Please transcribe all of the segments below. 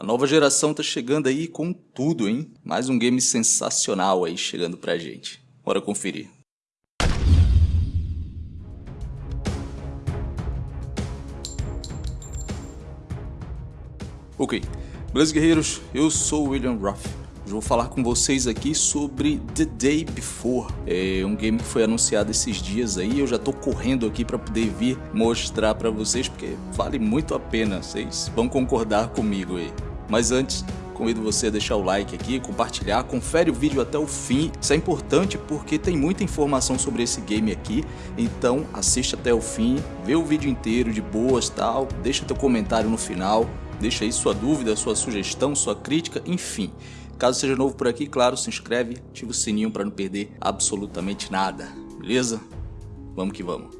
A nova geração tá chegando aí com tudo, hein? Mais um game sensacional aí chegando pra gente. Bora conferir. Ok, beleza guerreiros? Eu sou o William Ruff. Hoje vou falar com vocês aqui sobre The Day Before. É um game que foi anunciado esses dias aí, eu já tô correndo aqui para poder vir mostrar para vocês porque vale muito a pena, vocês vão concordar comigo aí. Mas antes, convido você a deixar o like aqui, compartilhar, confere o vídeo até o fim. Isso é importante porque tem muita informação sobre esse game aqui, então assiste até o fim, vê o vídeo inteiro de boas tal, deixa teu comentário no final Deixa aí sua dúvida, sua sugestão, sua crítica, enfim. Caso seja novo por aqui, claro, se inscreve, ativa o sininho para não perder absolutamente nada, beleza? Vamos que vamos.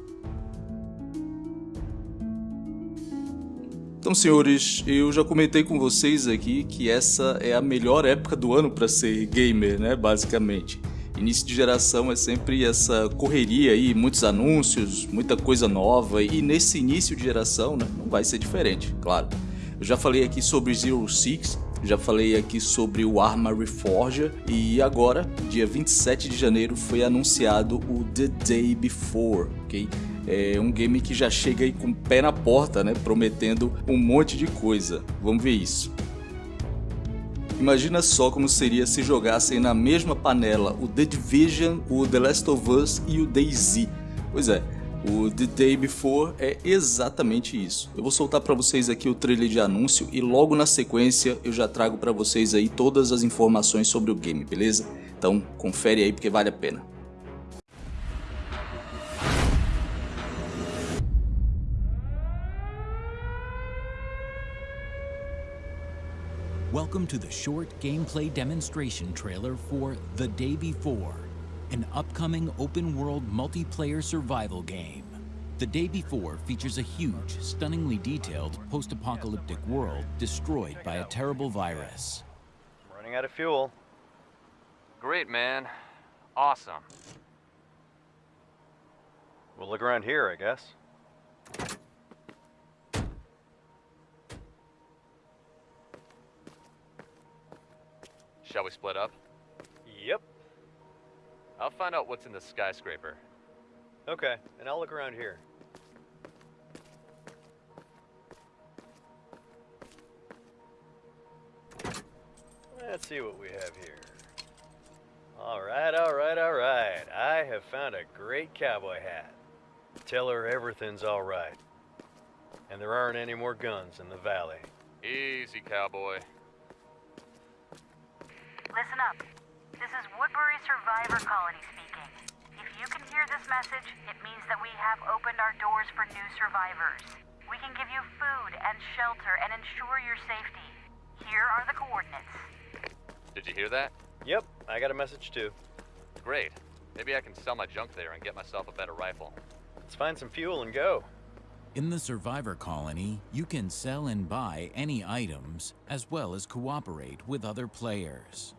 Então, senhores, eu já comentei com vocês aqui que essa é a melhor época do ano para ser gamer, né, basicamente. Início de geração é sempre essa correria aí, muitos anúncios, muita coisa nova e nesse início de geração, né, não vai ser diferente, claro. Eu já falei aqui sobre Zero Six, já falei aqui sobre o Arma Reforger e agora, dia 27 de janeiro, foi anunciado o The Day Before, ok? É um game que já chega aí com o pé na porta, né? Prometendo um monte de coisa. Vamos ver isso. Imagina só como seria se jogassem na mesma panela o The Division, o The Last of Us e o DayZ. Pois é, o The Day Before é exatamente isso. Eu vou soltar para vocês aqui o trailer de anúncio e logo na sequência eu já trago para vocês aí todas as informações sobre o game, beleza? Então confere aí porque vale a pena. Welcome to the short gameplay demonstration trailer for The Day Before. an upcoming open-world multiplayer survival game. The day before features a huge, stunningly detailed post-apocalyptic world destroyed by a terrible virus. I'm running out of fuel. Great, man. Awesome. We'll look around here, I guess. Shall we split up? Yep. I'll find out what's in the skyscraper. Okay, and I'll look around here. Let's see what we have here. Alright, alright, alright. I have found a great cowboy hat. Tell her everything's alright. And there aren't any more guns in the valley. Easy, cowboy. Listen up. This is Woodbury Survivor Colony speaking. If you can hear this message, it means that we have opened our doors for new survivors. We can give you food and shelter and ensure your safety. Here are the coordinates. Did you hear that? Yep, I got a message too. Great. Maybe I can sell my junk there and get myself a better rifle. Let's find some fuel and go. In the Survivor Colony, you can sell and buy any items, as well as cooperate with other players.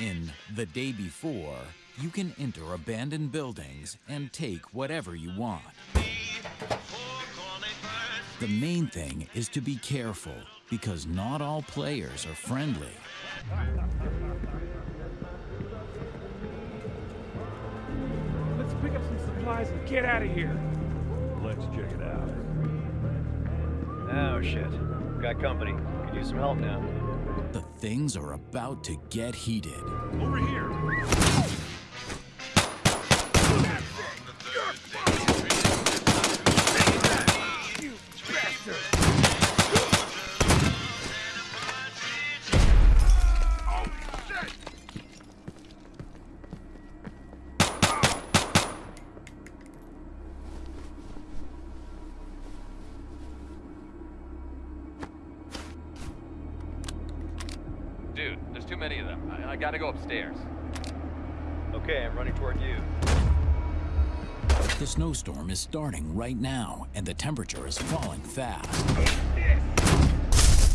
In The Day Before, you can enter abandoned buildings and take whatever you want. The main thing is to be careful, because not all players are friendly. Let's pick up some supplies and get out of here. Let's check it out. Oh shit. Got company. Could use some help now. The things are about to get heated. Over here. Too many of them. I, I gotta go upstairs. Okay, I'm running toward you. The snowstorm is starting right now, and the temperature is falling fast.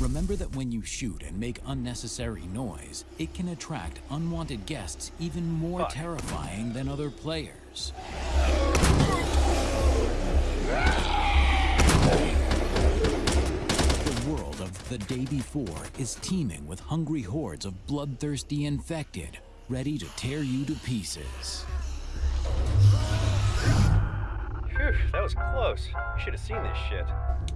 Remember that when you shoot and make unnecessary noise, it can attract unwanted guests even more terrifying than other players. Of The Day Before is teeming with hungry hordes of bloodthirsty infected, ready to tear you to pieces. Phew, that was close. You should have seen this shit.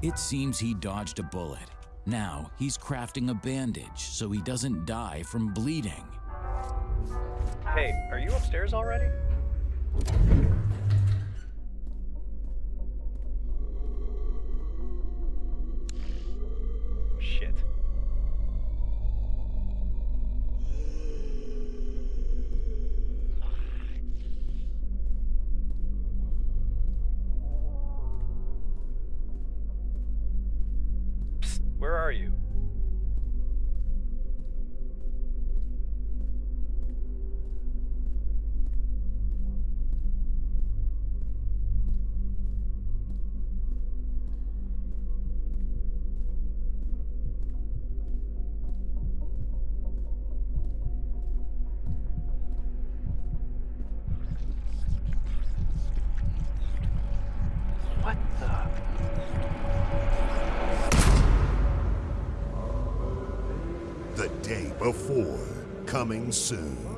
It seems he dodged a bullet. Now he's crafting a bandage so he doesn't die from bleeding. Hey, are you upstairs already? Before, coming soon.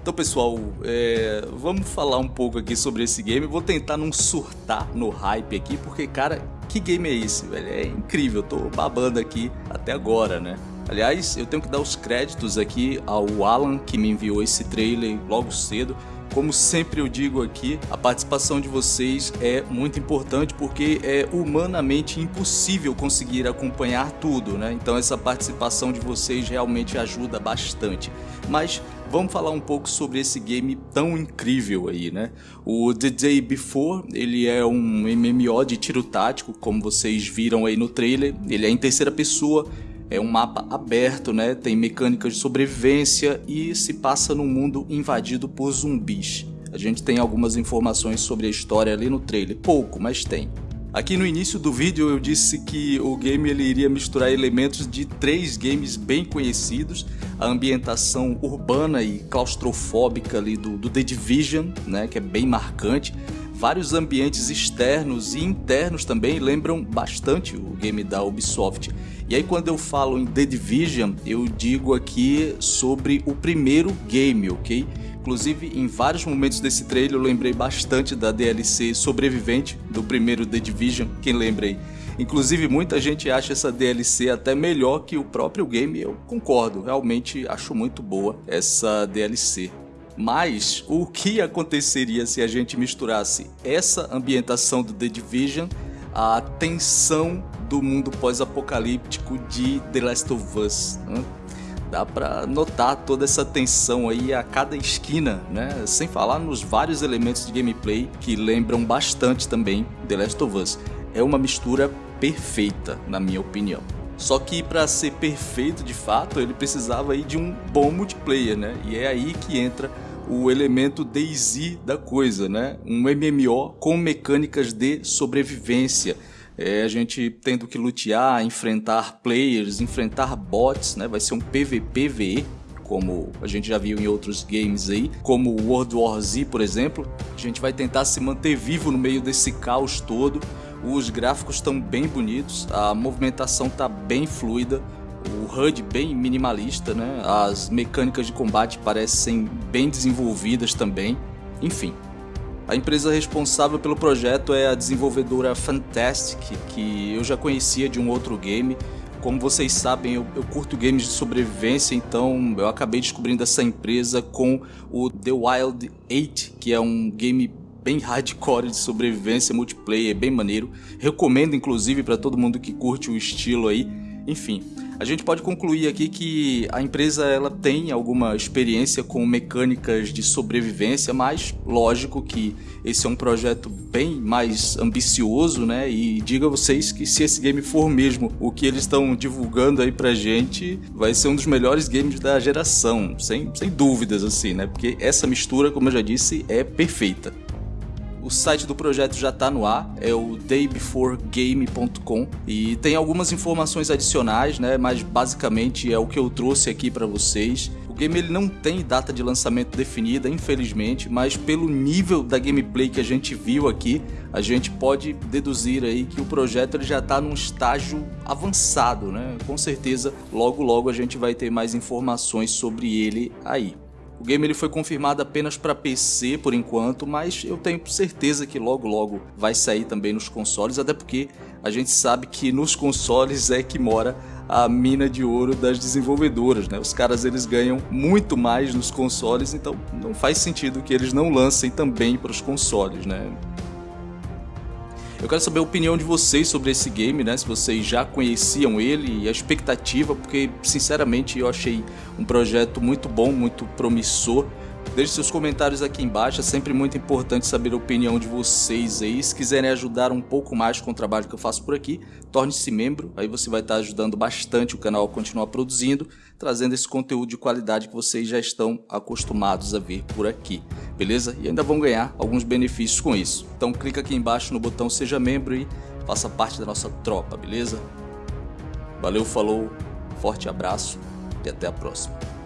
Então, pessoal, é, vamos falar um pouco aqui sobre esse game. Vou tentar não surtar no hype aqui, porque, cara, que game é esse, velho? É incrível, eu tô babando aqui até agora, né? Aliás, eu tenho que dar os créditos aqui ao Alan, que me enviou esse trailer logo cedo. Como sempre eu digo aqui, a participação de vocês é muito importante porque é humanamente impossível conseguir acompanhar tudo, né? Então essa participação de vocês realmente ajuda bastante. Mas vamos falar um pouco sobre esse game tão incrível aí, né? O The Day Before, ele é um MMO de tiro tático, como vocês viram aí no trailer. Ele é em terceira pessoa, é um mapa aberto, né? Tem mecânicas de sobrevivência e se passa num mundo invadido por zumbis. A gente tem algumas informações sobre a história ali no trailer, pouco, mas tem. Aqui no início do vídeo eu disse que o game ele iria misturar elementos de três games bem conhecidos, a ambientação urbana e claustrofóbica ali do, do The Division, né, que é bem marcante, vários ambientes externos e internos também lembram bastante o game da Ubisoft. E aí quando eu falo em The Division, eu digo aqui sobre o primeiro game, ok? Inclusive, em vários momentos desse trailer eu lembrei bastante da DLC Sobrevivente do primeiro The Division, quem lembra aí? Inclusive, muita gente acha essa DLC até melhor que o próprio game, eu concordo, realmente acho muito boa essa DLC. Mas o que aconteceria se a gente misturasse essa ambientação do The Division à tensão do mundo pós-apocalíptico de The Last of Us? Né? Dá pra notar toda essa tensão aí a cada esquina, né? Sem falar nos vários elementos de gameplay que lembram bastante também The Last of Us. É uma mistura perfeita, na minha opinião. Só que para ser perfeito de fato, ele precisava aí de um bom multiplayer, né? E é aí que entra o elemento DayZ da coisa, né? Um MMO com mecânicas de sobrevivência. É, a gente tendo que lutear, enfrentar players, enfrentar bots, né? Vai ser um PVPVE, como a gente já viu em outros games aí, como World War Z, por exemplo. A gente vai tentar se manter vivo no meio desse caos todo. Os gráficos estão bem bonitos, a movimentação está bem fluida, o HUD bem minimalista, né? As mecânicas de combate parecem bem desenvolvidas também. Enfim, a empresa responsável pelo projeto é a desenvolvedora Fantastic, que eu já conhecia de um outro game. Como vocês sabem, eu, eu, curto games de sobrevivência, então eu acabei descobrindo essa empresa com o The Wild 8, que é um game bem hardcore de sobrevivência multiplayer, bem maneiro. Recomendo inclusive para todo mundo que curte o estilo aí. Enfim, A gente pode concluir aqui que a empresa ela tem alguma experiência com mecânicas de sobrevivência, mas lógico que esse é um projeto bem mais ambicioso, né? E diga a vocês que se esse game for mesmo o que eles estão divulgando aí pra gente, vai ser um dos melhores games da geração, sem, sem dúvidas assim, né? Porque essa mistura, como eu já disse, é perfeita. O site do projeto já está no ar, é o daybeforegame.com e tem algumas informações adicionais, né? Mas basicamente é o que eu trouxe aqui para vocês. O game ele não tem data de lançamento definida, infelizmente, mas pelo nível da gameplay que a gente viu aqui, a gente pode deduzir aí que o projeto ele já está num estágio avançado, né? Com certeza, logo logo a gente vai ter mais informações sobre ele aí. O game ele foi confirmado apenas para PC por enquanto, mas eu tenho certeza que logo logo vai sair também nos consoles, até porque a gente sabe que nos consoles é que mora a mina de ouro das desenvolvedoras, né? Os caras eles ganham muito mais nos consoles, então não faz sentido que eles não lancem também para os consoles, né? Eu quero saber a opinião de vocês sobre esse game, né? Se vocês já conheciam ele e a expectativa, porque sinceramente eu achei um projeto muito bom, muito promissor. Deixe seus comentários aqui embaixo, é sempre muito importante saber a opinião de vocês aí. Se quiserem ajudar um pouco mais com o trabalho que eu faço por aqui, torne-se membro, aí você vai estar ajudando bastante o canal a continuar produzindo, trazendo esse conteúdo de qualidade que vocês já estão acostumados a ver por aqui, beleza? E ainda vão ganhar alguns benefícios com isso. Então clica aqui embaixo no botão seja membro e faça parte da nossa tropa, beleza? Valeu, falou, forte abraço e até a próxima.